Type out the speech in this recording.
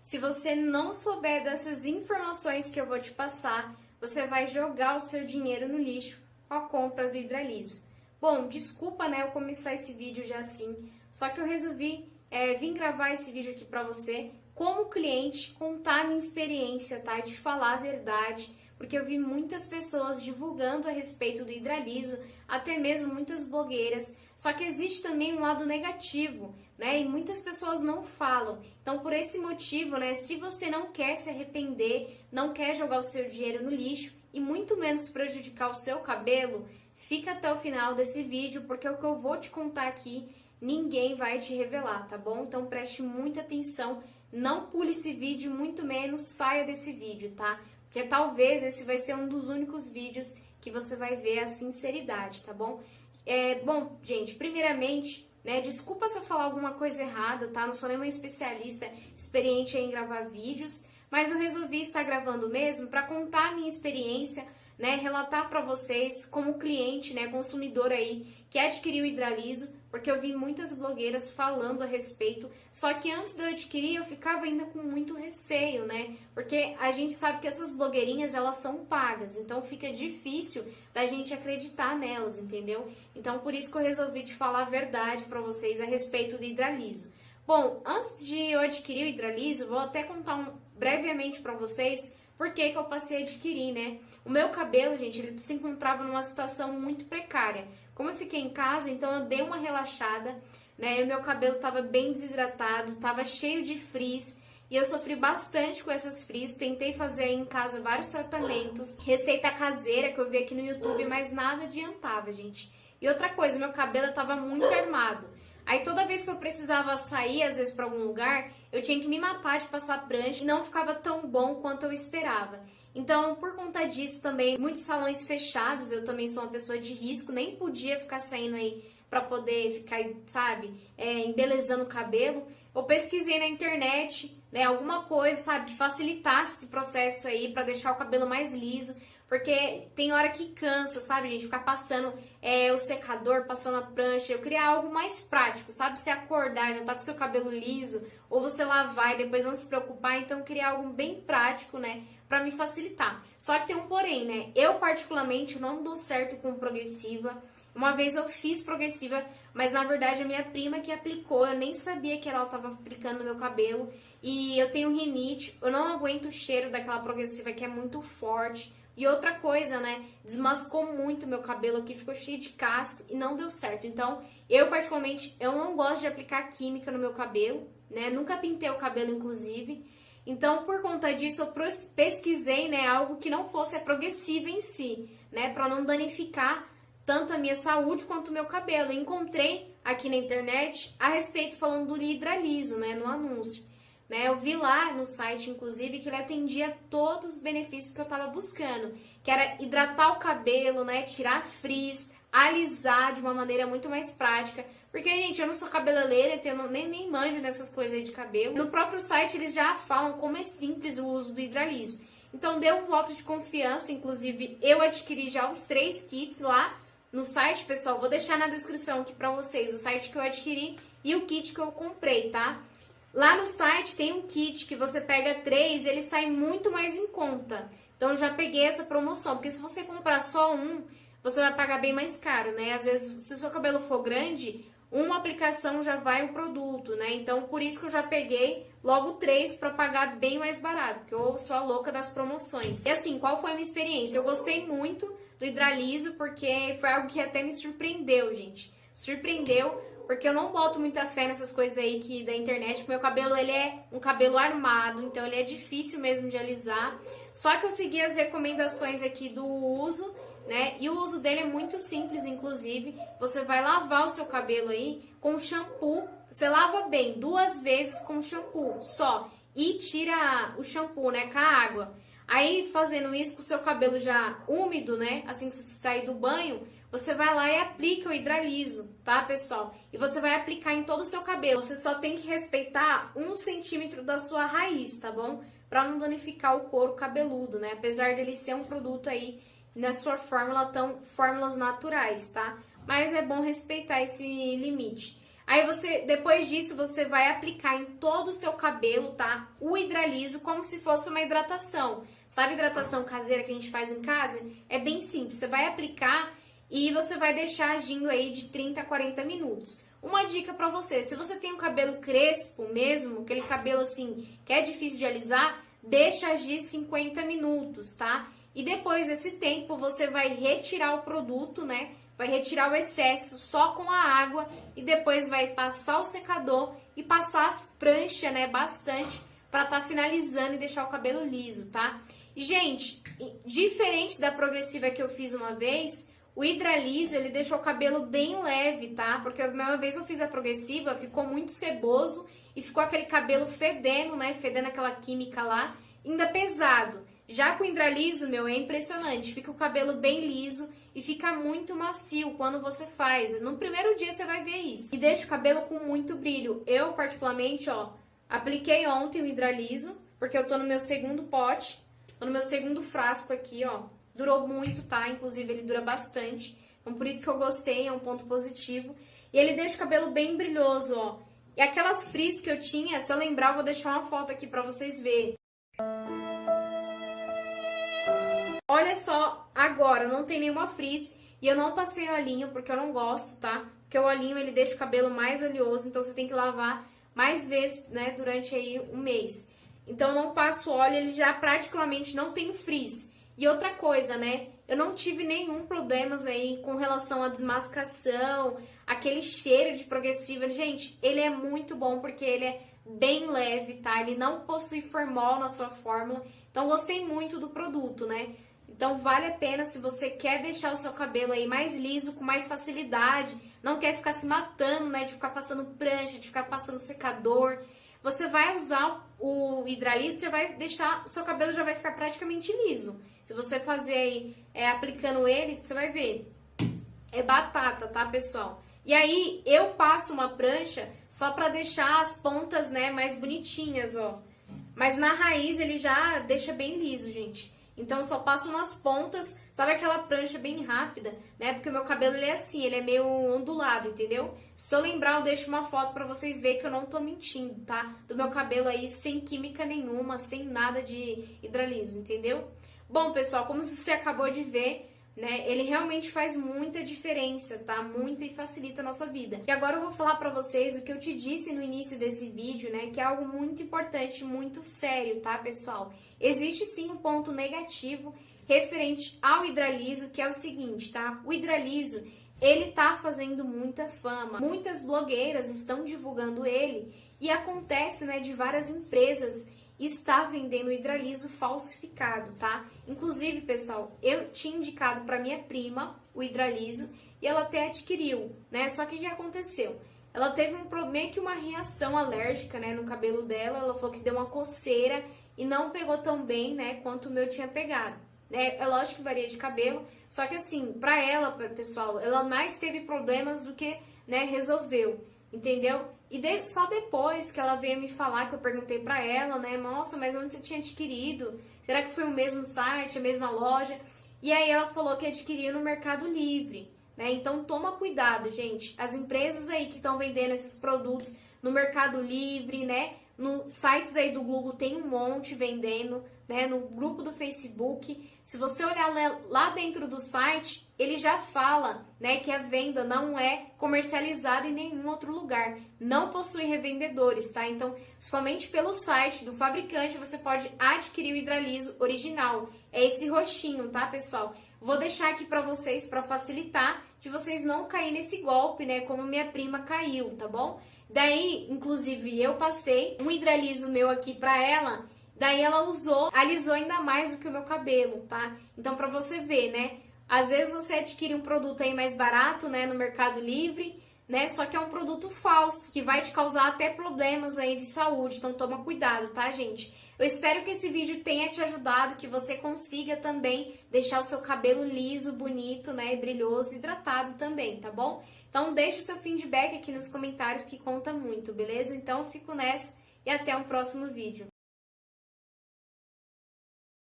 Se você não souber dessas informações que eu vou te passar, você vai jogar o seu dinheiro no lixo com a compra do hidraliso. Bom, desculpa, né, eu começar esse vídeo já assim, só que eu resolvi é, vir gravar esse vídeo aqui pra você, como cliente, contar a minha experiência, tá, de falar a verdade, porque eu vi muitas pessoas divulgando a respeito do hidraliso, até mesmo muitas blogueiras, só que existe também um lado negativo, né? E muitas pessoas não falam. Então, por esse motivo, né, se você não quer se arrepender, não quer jogar o seu dinheiro no lixo e muito menos prejudicar o seu cabelo, fica até o final desse vídeo, porque o que eu vou te contar aqui, ninguém vai te revelar, tá bom? Então, preste muita atenção, não pule esse vídeo, muito menos saia desse vídeo, tá? Porque talvez esse vai ser um dos únicos vídeos que você vai ver a sinceridade, tá bom? É, bom, gente, primeiramente, né, desculpa se eu falar alguma coisa errada, tá? Não sou nenhuma especialista experiente em gravar vídeos, mas eu resolvi estar gravando mesmo para contar a minha experiência, né, relatar para vocês como cliente, né, consumidor aí que adquiriu o hidraliso, porque eu vi muitas blogueiras falando a respeito, só que antes de eu adquirir eu ficava ainda com muito receio, né? Porque a gente sabe que essas blogueirinhas elas são pagas, então fica difícil da gente acreditar nelas, entendeu? Então por isso que eu resolvi te falar a verdade para vocês a respeito do hidraliso. Bom, antes de eu adquirir o hidraliso, vou até contar um, brevemente para vocês por que, que eu passei a adquirir, né? O meu cabelo, gente, ele se encontrava numa situação muito precária. Como eu fiquei em casa, então eu dei uma relaxada, né? O meu cabelo estava bem desidratado, estava cheio de frizz. E eu sofri bastante com essas frizz, tentei fazer em casa vários tratamentos, receita caseira que eu vi aqui no YouTube, mas nada adiantava, gente. E outra coisa, meu cabelo estava muito armado. Aí toda vez que eu precisava sair, às vezes para algum lugar, eu tinha que me matar de passar prancha e não ficava tão bom quanto eu esperava. Então, por conta disso também, muitos salões fechados, eu também sou uma pessoa de risco, nem podia ficar saindo aí para poder ficar, sabe, é, embelezando o cabelo. Eu pesquisei na internet, né, alguma coisa, sabe, que facilitasse esse processo aí para deixar o cabelo mais liso, porque tem hora que cansa, sabe, gente, ficar passando é, o secador, passando a prancha. Eu queria algo mais prático, sabe, você acordar, já tá com seu cabelo liso, ou você lavar e depois não se preocupar, então eu queria algo bem prático, né, para me facilitar. Só que tem um porém, né? Eu particularmente não dou certo com progressiva. Uma vez eu fiz progressiva, mas na verdade a minha prima que aplicou, eu nem sabia que ela estava aplicando no meu cabelo. E eu tenho rinite, eu não aguento o cheiro daquela progressiva que é muito forte. E outra coisa, né? Desmascou muito meu cabelo aqui, ficou cheio de casco e não deu certo. Então, eu particularmente, eu não gosto de aplicar química no meu cabelo, né? Nunca pintei o cabelo, inclusive. Então, por conta disso, eu pesquisei, né, algo que não fosse a progressiva em si, né, para não danificar tanto a minha saúde quanto o meu cabelo. encontrei aqui na internet a respeito falando do hidraliso, né, no anúncio. Né, eu vi lá no site, inclusive, que ele atendia todos os benefícios que eu estava buscando, que era hidratar o cabelo, né, tirar frizz, alisar de uma maneira muito mais prática. Porque, gente, eu não sou cabeleireira, então eu nem, nem manjo nessas coisas aí de cabelo. No próprio site eles já falam como é simples o uso do hidraliso. Então deu um voto de confiança, inclusive eu adquiri já os três kits lá no site, pessoal. Vou deixar na descrição aqui pra vocês o site que eu adquiri e o kit que eu comprei, tá? Lá no site tem um kit que você pega três, ele sai muito mais em conta. Então eu já peguei essa promoção, porque se você comprar só um, você vai pagar bem mais caro, né? Às vezes, se o seu cabelo for grande, uma aplicação já vai um produto, né? Então, por isso que eu já peguei logo três para pagar bem mais barato, porque eu sou a louca das promoções. E assim, qual foi a minha experiência? Eu gostei muito do hidraliso, porque foi algo que até me surpreendeu, gente. Surpreendeu, porque eu não boto muita fé nessas coisas aí que da internet, porque meu cabelo ele é um cabelo armado, então ele é difícil mesmo de alisar. Só que eu segui as recomendações aqui do uso né? E o uso dele é muito simples, inclusive. Você vai lavar o seu cabelo aí com shampoo. Você lava bem, duas vezes com shampoo só. E tira o shampoo, né, com a água. Aí, fazendo isso com o seu cabelo já úmido, né, assim que você sair do banho, você vai lá e aplica o hidraliso, tá, pessoal? E você vai aplicar em todo o seu cabelo. Você só tem que respeitar um centímetro da sua raiz, tá bom? Pra não danificar o couro cabeludo, né? Apesar dele ser um produto aí na sua fórmula tão fórmulas naturais, tá? Mas é bom respeitar esse limite. Aí você, depois disso, você vai aplicar em todo o seu cabelo, tá? O hidraliso como se fosse uma hidratação. Sabe hidratação caseira que a gente faz em casa? É bem simples. Você vai aplicar e você vai deixar agindo aí de 30 a 40 minutos. Uma dica para você, se você tem um cabelo crespo mesmo, aquele cabelo assim que é difícil de alisar, deixa agir 50 minutos, tá? E depois desse tempo você vai retirar o produto, né? Vai retirar o excesso só com a água e depois vai passar o secador e passar a prancha, né, bastante para estar tá finalizando e deixar o cabelo liso, tá? Gente, diferente da progressiva que eu fiz uma vez, o hidraliso, ele deixou o cabelo bem leve, tá? Porque uma vez eu fiz a progressiva, ficou muito ceboso e ficou aquele cabelo fedendo, né? Fedendo aquela química lá, ainda pesado. Já com o hidraliso, meu, é impressionante. Fica o cabelo bem liso e fica muito macio quando você faz. No primeiro dia você vai ver isso. E deixa o cabelo com muito brilho. Eu, particularmente, ó, apliquei ontem o hidraliso, porque eu tô no meu segundo pote, tô no meu segundo frasco aqui, ó. Durou muito, tá? Inclusive, ele dura bastante. Então, por isso que eu gostei, é um ponto positivo. E ele deixa o cabelo bem brilhoso, ó. E aquelas frizz que eu tinha, se eu lembrar, eu vou deixar uma foto aqui pra vocês verem. Olha só, agora não tem nenhuma frizz e eu não passei olhinho porque eu não gosto, tá? Porque o olhinho ele deixa o cabelo mais oleoso, então você tem que lavar mais vezes, né, durante aí um mês. Então não passo óleo, ele já praticamente não tem frizz. E outra coisa, né, eu não tive nenhum problemas aí com relação à desmascação, aquele cheiro de progressiva. Gente, ele é muito bom porque ele é bem leve, tá? Ele não possui formol na sua fórmula. Então gostei muito do produto, né? Então vale a pena se você quer deixar o seu cabelo aí mais liso, com mais facilidade, não quer ficar se matando, né, de ficar passando prancha, de ficar passando secador. Você vai usar o hidraliso, você vai deixar, o seu cabelo já vai ficar praticamente liso. Se você fazer aí, é, aplicando ele, você vai ver. É batata, tá, pessoal? E aí, eu passo uma prancha só pra deixar as pontas, né, mais bonitinhas, ó. Mas na raiz ele já deixa bem liso, gente. Então eu só passo nas pontas, sabe aquela prancha bem rápida, né? Porque o meu cabelo ele é assim, ele é meio ondulado, entendeu? Se eu lembrar, eu deixo uma foto para vocês verem que eu não tô mentindo, tá? Do meu cabelo aí sem química nenhuma, sem nada de hidraliso, entendeu? Bom, pessoal, como você acabou de ver, né? Ele realmente faz muita diferença, tá? Muita e facilita a nossa vida. E agora eu vou falar para vocês o que eu te disse no início desse vídeo, né? Que é algo muito importante, muito sério, tá, pessoal? Existe sim um ponto negativo referente ao hidraliso, que é o seguinte, tá? O hidraliso, ele tá fazendo muita fama. Muitas blogueiras estão divulgando ele e acontece, né, de várias empresas está vendendo hidraliso falsificado, tá? Inclusive, pessoal, eu tinha indicado para minha prima o hidraliso e ela até adquiriu, né? Só que o que aconteceu? Ela teve um meio que uma reação alérgica, né, no cabelo dela. Ela falou que deu uma coceira e não pegou tão bem, né, quanto o meu tinha pegado. Né? É lógico que varia de cabelo, só que assim, pra ela, pessoal, ela mais teve problemas do que, né, resolveu, entendeu? E de, só depois que ela veio me falar, que eu perguntei pra ela, né, nossa, mas onde você tinha adquirido? Será que foi o mesmo site, a mesma loja? E aí ela falou que adquiriu no Mercado Livre, né? Então toma cuidado, gente. As empresas aí que estão vendendo esses produtos no Mercado Livre, né? No sites aí do Google tem um monte vendendo, né? No grupo do Facebook. Se você olhar lá dentro do site, ele já fala, né, que a venda não é comercializada em nenhum outro lugar. Não possui revendedores, tá? Então, somente pelo site do fabricante você pode adquirir o hidraliso original. É esse roxinho, tá, pessoal? Vou deixar aqui para vocês para facilitar de vocês não cair nesse golpe, né, como minha prima caiu, tá bom? Daí, inclusive, eu passei um hidraliso meu aqui pra ela, daí ela usou, alisou ainda mais do que o meu cabelo, tá? Então, pra você ver, né? Às vezes você adquire um produto aí mais barato, né, no Mercado Livre, né? Só que é um produto falso, que vai te causar até problemas aí de saúde, então toma cuidado, tá, gente? Eu espero que esse vídeo tenha te ajudado, que você consiga também deixar o seu cabelo liso, bonito, né, brilhoso, hidratado também, tá bom? Então deixe o seu feedback aqui nos comentários que conta muito, beleza? Então fico nessa e até um próximo vídeo.